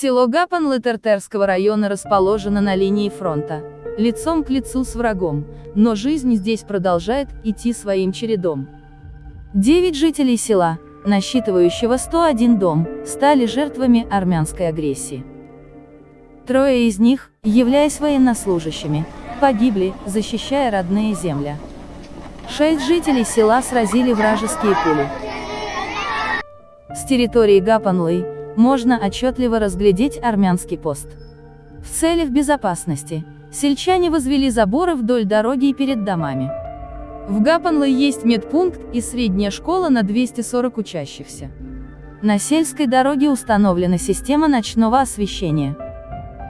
Село Гапан Тертерского района расположено на линии фронта, лицом к лицу с врагом, но жизнь здесь продолжает идти своим чередом. Девять жителей села, насчитывающего 101 дом, стали жертвами армянской агрессии. Трое из них, являясь военнослужащими, погибли, защищая родные земли. Шесть жителей села сразили вражеские пули. С территории Гапанлы можно отчетливо разглядеть армянский пост. В целях безопасности, сельчане возвели заборы вдоль дороги и перед домами. В Гапанле есть медпункт и средняя школа на 240 учащихся. На сельской дороге установлена система ночного освещения.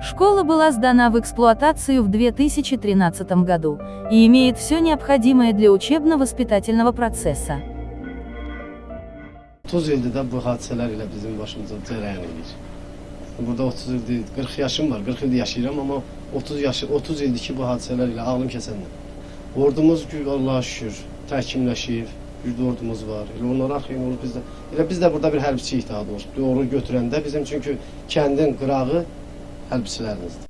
Школа была сдана в эксплуатацию в 2013 году и имеет все необходимое для учебно-воспитательного процесса. 30 ildir də bu hadisələr ilə bizim başımıza cərəyan edir. Burada 30 ildir, 40 yaşım var, 40 ildir yaşayıram, amma 30 yaşı 30 ildir ki bu hadisələr ilə ağlım kəsəndə. Ordumuz Allah'a şükür təkmilləşib, bir ordumuz var. Elə onlara xeyir olur bizdə. Elə biz də burada bir hərbiçi ihtihad olsun. Doğru götürəndə bizim çünki kəndin qırağı hərbiçilərimizdir.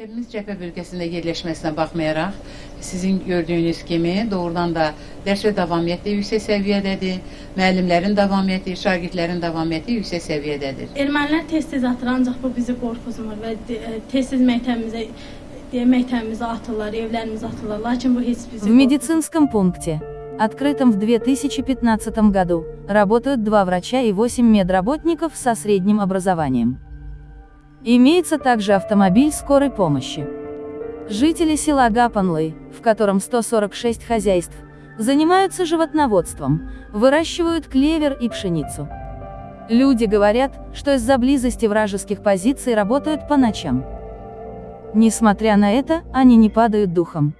Məktəbimiz cəbhə bölgəsində yerləşməsinə baxmayaraq, sizin gördüyünüz kimi doğrudan da dərs və davamiyyəti yüksək səviyyədədir. Müəllimlərin davamiyyəti, şagirdlərin davamiyyəti yüksək səviyyədədir. Ermənilər tez-tez atır, ancaq bu bizi qorxuzmur və e, tez-tez məktəbimizə məktəbimizə atırlar, evlərimizə atırlar. Lakin bu heç bizi В медицинском пункте, открытом в 2015 году, работают два врача и 8 медработников со средним образованием. Имеется также автомобиль скорой помощи. Жители села Гапанлы, в котором 146 хозяйств, занимаются животноводством, выращивают клевер и пшеницу. Люди говорят, что из-за близости вражеских позиций работают по ночам. Несмотря на это, они не падают духом.